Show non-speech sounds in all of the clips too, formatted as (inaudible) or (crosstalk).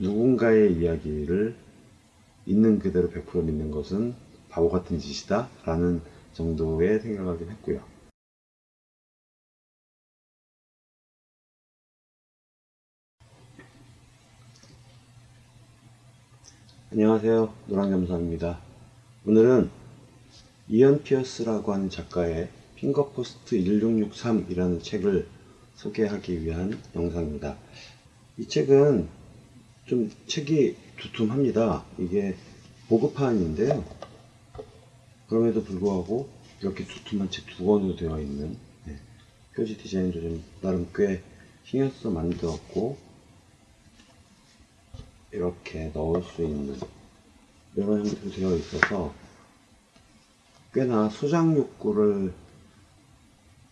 누군가의 이야기를 있는 그대로 100% 믿는 것은 바보 같은 짓이다 라는 정도의 생각을 좀 했고요. 안녕하세요. 노랑겸사입니다. 오늘은 이언 피어스라고 하는 작가의 핑거포스트 1663이라는 책을 소개하기 위한 영상입니다. 이 책은 좀 책이 두툼합니다. 이게 보급판인데요. 그럼에도 불구하고 이렇게 두툼한 책 두 권으로 되어 있는 네, 표지 디자인도 좀 나름 꽤 신경 써서 만들었고 이렇게 넣을 수 있는 이런 형태로 되어 있어서 꽤나 소장 욕구를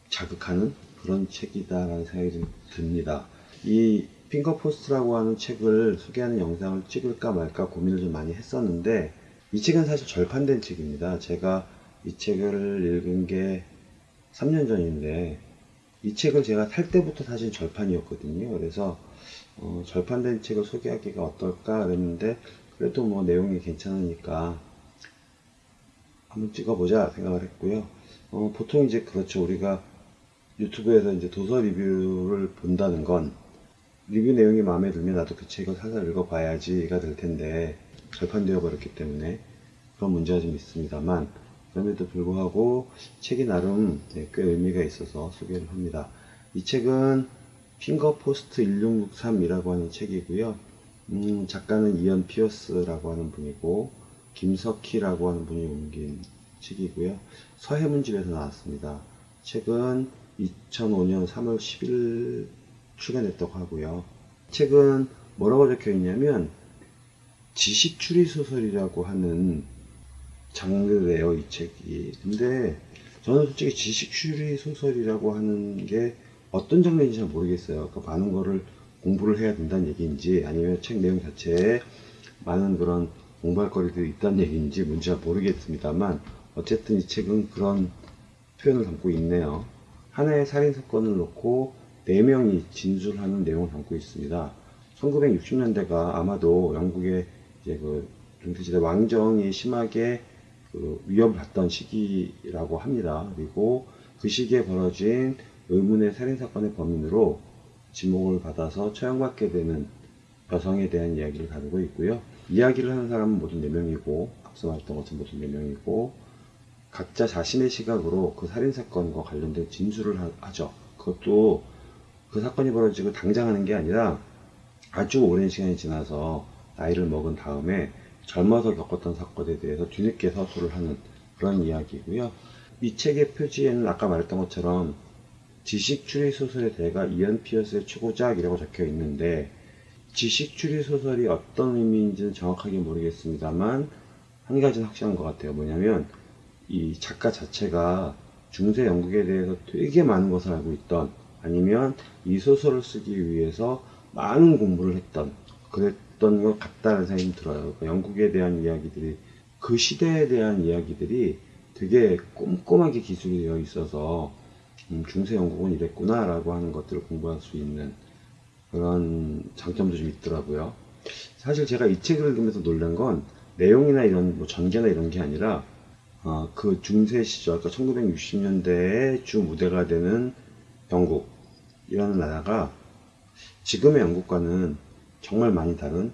자극하는 그런 책이다라는 생각이 좀 듭니다. 이 핑거포스트라고 하는 책을 소개하는 영상을 찍을까 말까 고민을 좀 많이 했었는데 이 책은 사실 절판된 책입니다. 제가 이 책을 읽은 게 3년 전인데 이 책을 제가 살 때부터 사실 절판이었거든요. 그래서 어, 절판된 책을 소개하기가 어떨까 그랬는데 그래도 뭐 내용이 괜찮으니까 한번 찍어보자 생각을 했고요. 어, 보통 이제 그렇죠. 우리가 유튜브에서 이제 도서 리뷰를 본다는 건 리뷰 내용이 마음에 들면 나도 그 책을 사서 읽어봐야지가 될 텐데 절판되어 버렸기 때문에 그런 문제가 좀 있습니다만 그럼에도 불구하고 책이 나름 네, 꽤 의미가 있어서 소개를 합니다. 이 책은 핑거포스트 1663이라고 하는 책이고요. 음, 작가는 이언 피어스라고 하는 분이고 김석희라고 하는 분이 옮긴 책이고요. 서해문집에서 나왔습니다. 책은 2005년 3월 10일 출간했다고 하고요. 책은 뭐라고 적혀 있냐면 지식 추리 소설이라고 하는 장르래요, 이 책이. 근데 저는 솔직히 지식 추리 소설이라고 하는 게 어떤 장르인지 잘 모르겠어요. 그러니까 많은 거를 공부를 해야 된다는 얘기인지 아니면 책 내용 자체에 많은 그런 공부할 거리들이 있다는 얘기인지 뭔지 잘 모르겠습니다만 어쨌든 이 책은 그런 표현을 담고 있네요. 하나의 살인 사건을 놓고 4명이 진술하는 내용을 담고 있습니다. 1960년대가 아마도 영국의 이제 그 중세시대 왕정이 심하게 그 위협을 받던 시기라고 합니다. 그리고 그 시기에 벌어진 의문의 살인사건의 범인으로 지목을 받아서 처형받게 되는 여성에 대한 이야기를 다루고 있고요. 이야기를 하는 사람은 모두 4명이고 앞서 말했던 것처럼 모두 4명이고 각자 자신의 시각으로 그 살인사건과 관련된 진술을 하죠. 그것도 그 사건이 벌어지고 당장 하는 게 아니라 아주 오랜 시간이 지나서 나이를 먹은 다음에 젊어서 겪었던 사건에 대해서 뒤늦게 서술을 하는 그런 이야기고요. 이 책의 표지에는 아까 말했던 것처럼 지식 추리 소설의 대가 이언 피어스의 최고작이라고 적혀 있는데 지식 추리 소설이 어떤 의미인지는 정확하게 모르겠습니다만 한 가지는 확실한 것 같아요. 뭐냐면 이 작가 자체가 중세 영국에 대해서 되게 많은 것을 알고 있던 아니면 이 소설을 쓰기 위해서 많은 공부를 했던 그랬던 것 같다는 생각이 들어요. 그러니까 영국에 대한 이야기들이 그 시대에 대한 이야기들이 되게 꼼꼼하게 기술이 되어 있어서 음, 중세 영국은 이랬구나 라고 하는 것들을 공부할 수 있는 그런 장점도 좀 있더라고요. 사실 제가 이 책을 읽으면서 놀란 건 내용이나 이런 뭐 전개나 이런 게 아니라 어, 그 중세 시절, 그러니까 1960년대에 주 무대가 되는 영국이라는 나라가 지금의 영국과는 정말 많이 다른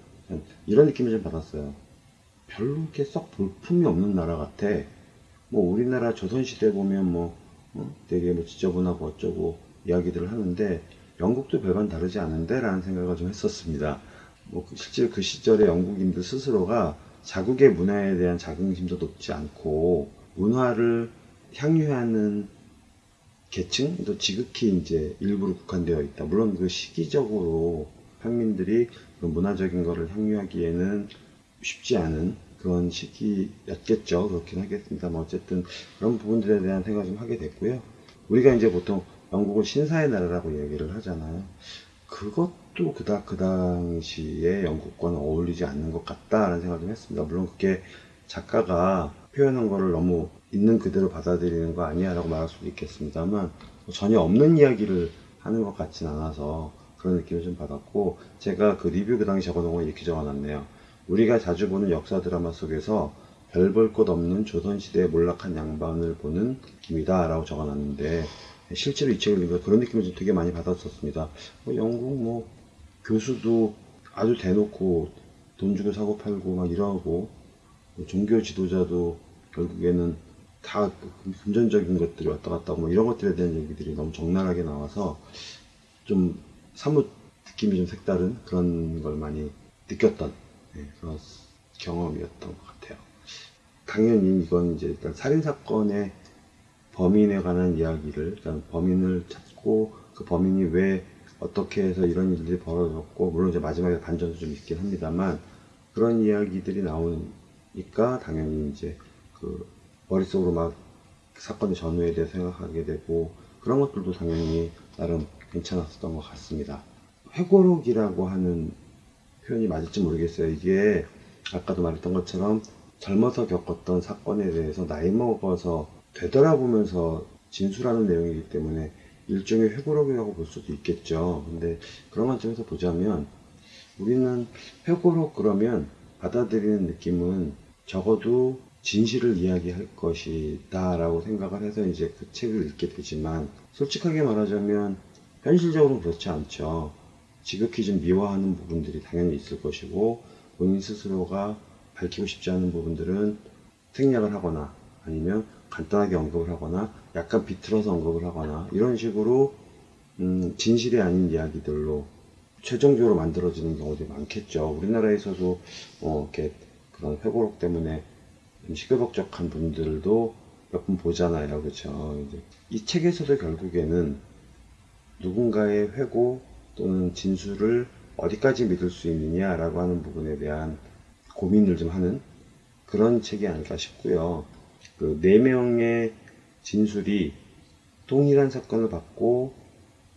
이런 느낌을 좀 받았어요. 별로 이렇게 썩 볼품이 없는 나라 같아. 뭐 우리나라 조선시대 보면 뭐 어? 되게 뭐 지저분하고 어쩌고 이야기들을 하는데 영국도 별반 다르지 않은데 라는 생각을 좀 했었습니다. 뭐그 실제 그 시절의 영국인들 스스로가 자국의 문화에 대한 자긍심도 높지 않고 문화를 향유하는 계층도 지극히 이제 일부로 국한되어 있다. 물론 그 시기적으로 평민들이 그 문화적인 것을 향유하기에는 쉽지 않은 그런 시기였겠죠. 그렇긴 하겠습니다만 어쨌든 그런 부분들에 대한 생각을 좀 하게 됐고요. 우리가 이제 보통 영국은 신사의 나라라고 얘기를 하잖아요. 그것도 그닥 그 당시에 영국과는 어울리지 않는 것 같다라는 생각을 좀 했습니다. 물론 그게 작가가 표현한 거를 너무 있는 그대로 받아들이는 거 아니야 라고 말할 수도 있겠습니다만 전혀 없는 이야기를 하는 것 같진 않아서 그런 느낌을 좀 받았고 제가 그 리뷰 그 당시 적어놓은 거 이렇게 적어놨네요. 우리가 자주 보는 역사 드라마 속에서 별 볼 것 없는 조선시대의 몰락한 양반을 보는 느낌이다 라고 적어놨는데 실제로 이 책을 읽으면서 그런 느낌을 좀 되게 많이 받았었습니다. 뭐 영국 뭐 교수도 아주 대놓고 돈 주고 사고 팔고 막 이러고 뭐 종교 지도자도 결국에는 다 금전적인 것들이 왔다 갔다 뭐 이런 것들에 대한 얘기들이 너무 적나라하게 나와서 좀 사뭇 느낌이 좀 색다른 그런 걸 많이 느꼈던 네, 그런 경험이었던 것 같아요. 당연히 이건 이제 일단 살인사건의 범인에 관한 이야기를 일단 범인을 찾고 그 범인이 왜 어떻게 해서 이런 일들이 벌어졌고 물론 이제 마지막에 반전도 좀 있긴 합니다만 그런 이야기들이 나오니까 당연히 이제 그 머릿속으로 막 사건의 전후에 대해 생각하게 되고 그런 것들도 당연히 나름 괜찮았었던 것 같습니다. 회고록이라고 하는 표현이 맞을지 모르겠어요. 이게 아까도 말했던 것처럼 젊어서 겪었던 사건에 대해서 나이 먹어서 되돌아보면서 진술하는 내용이기 때문에 일종의 회고록이라고 볼 수도 있겠죠. 근데 그런 관점에서 보자면 우리는 회고록 그러면 받아들이는 느낌은 적어도 진실을 이야기할 것이다 라고 생각을 해서 이제 그 책을 읽게 되지만 솔직하게 말하자면 현실적으로는 그렇지 않죠. 지극히 좀 미워하는 부분들이 당연히 있을 것이고 본인 스스로가 밝히고 싶지 않은 부분들은 생략을 하거나 아니면 간단하게 언급을 하거나 약간 비틀어서 언급을 하거나 이런 식으로 음, 진실이 아닌 이야기들로 최종적으로 만들어지는 경우들이 많겠죠. 우리나라에서도 어, 이렇게 그런 회고록 때문에 좀 시끌벅적한 분들도 몇 분 보잖아요. 그렇죠. 이 책에서도 결국에는 누군가의 회고 또는 진술을 어디까지 믿을 수 있느냐라고 하는 부분에 대한 고민을 좀 하는 그런 책이 아닐까 싶고요. 그 네 명의 진술이 동일한 사건을 받고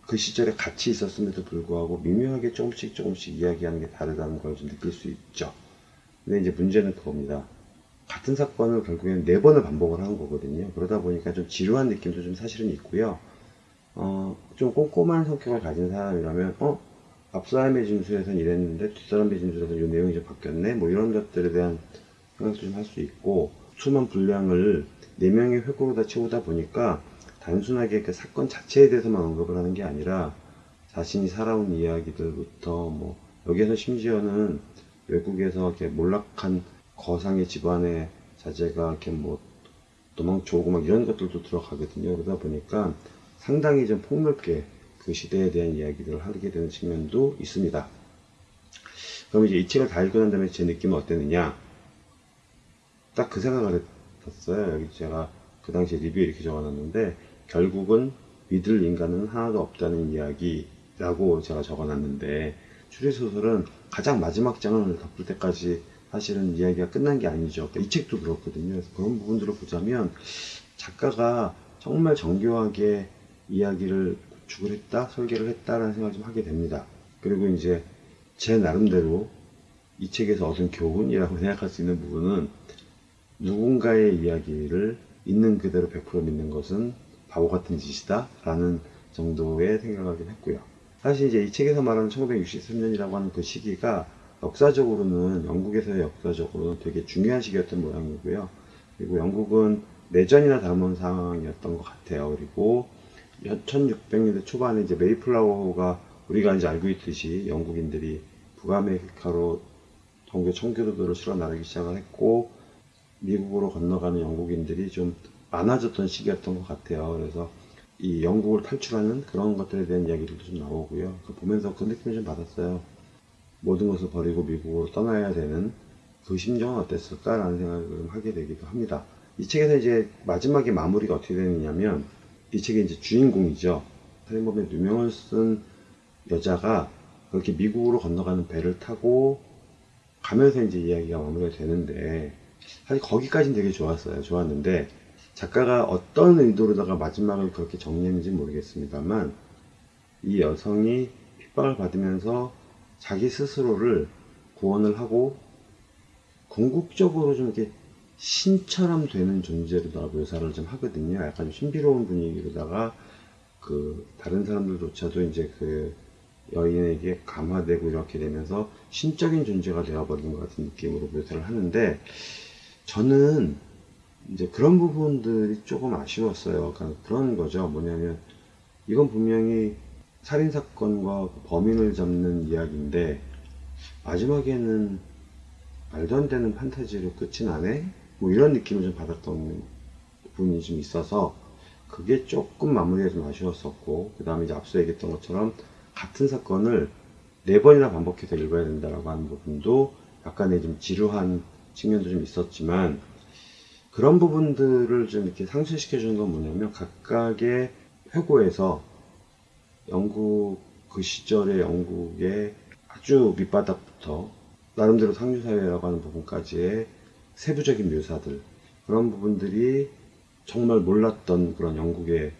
그 시절에 같이 있었음에도 불구하고 미묘하게 조금씩 조금씩 이야기하는 게 다르다는 걸 좀 느낄 수 있죠. 근데 이제 문제는 그겁니다. 같은 사건을 결국에는 네 번을 반복을 한 거거든요. 그러다 보니까 좀 지루한 느낌도 좀 사실은 있고요. 어, 좀 꼼꼼한 성격을 가진 사람이라면, 어, 앞 사람의 진술에서는 이랬는데, 뒷 사람의 진술에서는 이 내용이 좀 바뀌었네? 뭐 이런 것들에 대한 생각도 좀 할 수 있고, 수만 분량을 네 명의 회고로 다 채우다 보니까, 단순하게 그 사건 자체에 대해서만 언급을 하는 게 아니라, 자신이 살아온 이야기들부터, 뭐, 여기에서 심지어는 외국에서 이렇게 몰락한 거상의 집안의 자제가 이렇게 뭐, 도망쳐 오고 막 이런 것들도 들어가거든요. 그러다 보니까 상당히 좀 폭넓게 그 시대에 대한 이야기들을 하게 되는 측면도 있습니다. 그럼 이제 이 책을 다 읽고 난 다음에 제 느낌은 어땠느냐? 딱 그 생각을 했었어요. 여기 제가 그 당시에 리뷰에 이렇게 적어놨는데, 결국은 믿을 인간은 하나도 없다는 이야기라고 제가 적어놨는데, 추리소설은 가장 마지막 장을 덮을 때까지 사실은 이야기가 끝난 게 아니죠. 이 책도 그렇거든요. 그래서 그런 부분들을 보자면, 작가가 정말 정교하게 이야기를 구축을 했다, 설계를 했다라는 생각을 좀 하게 됩니다. 그리고 이제 제 나름대로 이 책에서 얻은 교훈이라고 (laughs) 생각할 수 있는 부분은 누군가의 이야기를 있는 그대로 100% 믿는 것은 바보 같은 짓이다 라는 정도의 생각을 하긴 했고요. 사실 이제 이 책에서 말하는 1963년이라고 하는 그 시기가 역사적으로는 영국에서의 역사적으로는 되게 중요한 시기였던 모양이고요. 그리고 영국은 내전이나 다름없는 상황이었던 것 같아요. 그리고 1600년대 초반에 이제 메이플라워가 우리가 이제 알고 있듯이 영국인들이 북아메리카로 동교 청교도들을 실어 나르기 시작을 했고 미국으로 건너가는 영국인들이 좀 많아졌던 시기였던 것 같아요. 그래서 이 영국을 탈출하는 그런 것들에 대한 이야기들도 좀 나오고요. 그 보면서 그 느낌을 좀 받았어요. 모든 것을 버리고 미국으로 떠나야 되는 그 심정은 어땠을까라는 생각을 좀 하게 되기도 합니다. 이 책에서 이제 마지막에 마무리가 어떻게 되느냐면 이 책의 이제 주인공이죠. 살인범의 누명을 쓴 여자가 그렇게 미국으로 건너가는 배를 타고 가면서 이제 이야기가 마무리가 되는데 사실 거기까지는 되게 좋았어요. 좋았는데 작가가 어떤 의도로다가 마지막을 그렇게 정리했는지 모르겠습니다만 이 여성이 핍박을 받으면서 자기 스스로를 구원을 하고 궁극적으로 좀 이렇게 신처럼 되는 존재로다가 묘사를 좀 하거든요. 약간 좀 신비로운 분위기로다가 그 다른 사람들조차도 이제 그 여인에게 감화되고 이렇게 되면서 신적인 존재가 되어버린 것 같은 느낌으로 묘사를 하는데 저는 이제 그런 부분들이 조금 아쉬웠어요. 그러니까 그런 거죠. 뭐냐면 이건 분명히 살인사건과 그 범인을 잡는 이야기인데 마지막에는 말도 안 되는 판타지로 끝이 나네? 뭐 이런 느낌을 좀 받았던 부분이 좀 있어서 그게 조금 마무리가 좀 아쉬웠었고 그 다음에 이제 앞서 얘기했던 것처럼 같은 사건을 네 번이나 반복해서 읽어야 된다라고 하는 부분도 약간의 좀 지루한 측면도 좀 있었지만 그런 부분들을 좀 이렇게 상쇄시켜 주는 건 뭐냐면 각각의 회고에서 영국 그 시절의 영국의 아주 밑바닥부터 나름대로 상류사회라고 하는 부분까지의 세부적인 묘사들 그런 부분들이 정말 몰랐던 그런 영국의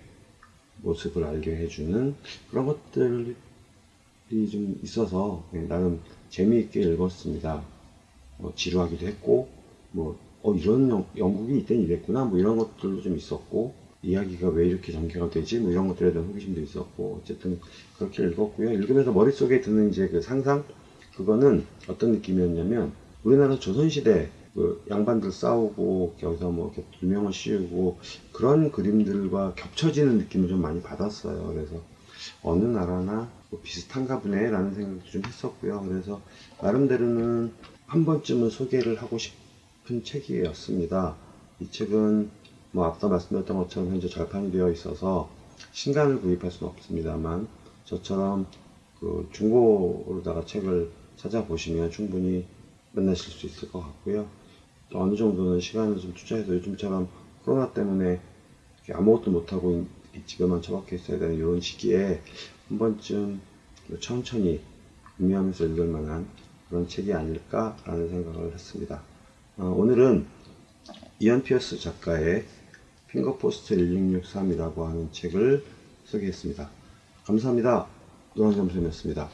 모습을 알게 해주는 그런 것들이 좀 있어서 예, 나름 재미있게 읽었습니다. 뭐 지루하기도 했고 뭐 어, 이런 영, 영국이 이땐 이랬구나 뭐 이런 것들도 좀 있었고 이야기가 왜 이렇게 전개가 되지? 뭐 이런 것들에 대한 호기심도 있었고 어쨌든 그렇게 읽었고요. 읽으면서 머릿속에 드는 이제 그 상상? 그거는 어떤 느낌이었냐면 우리나라 조선시대 그 양반들 싸우고 여기서 뭐 이렇게 두명을 씌우고 그런 그림들과 겹쳐지는 느낌을 좀 많이 받았어요. 그래서 어느 나라나 뭐 비슷한가 보네 라는 생각도 좀 했었고요. 그래서 나름대로는 한 번쯤은 소개를 하고 싶은 책이었습니다. 이 책은 뭐 앞서 말씀드렸던 것처럼 현재 절판이 되어 있어서 신간을 구입할 수는 없습니다만 저처럼 그 중고로다가 책을 찾아보시면 충분히 만나실 수 있을 것 같고요. 또 어느 정도는 시간을 좀 투자해서 요즘처럼 코로나 때문에 아무것도 못하고 이 집에만 처박혀 있어야 되는 이런 시기에 한 번쯤 천천히 구매하면서 읽을 만한 그런 책이 아닐까라는 생각을 했습니다. 어, 오늘은 이언 피어스 작가의 핑거포스트 1663이라고 하는 책을 소개했습니다. 감사합니다. 노랑점수였습니다.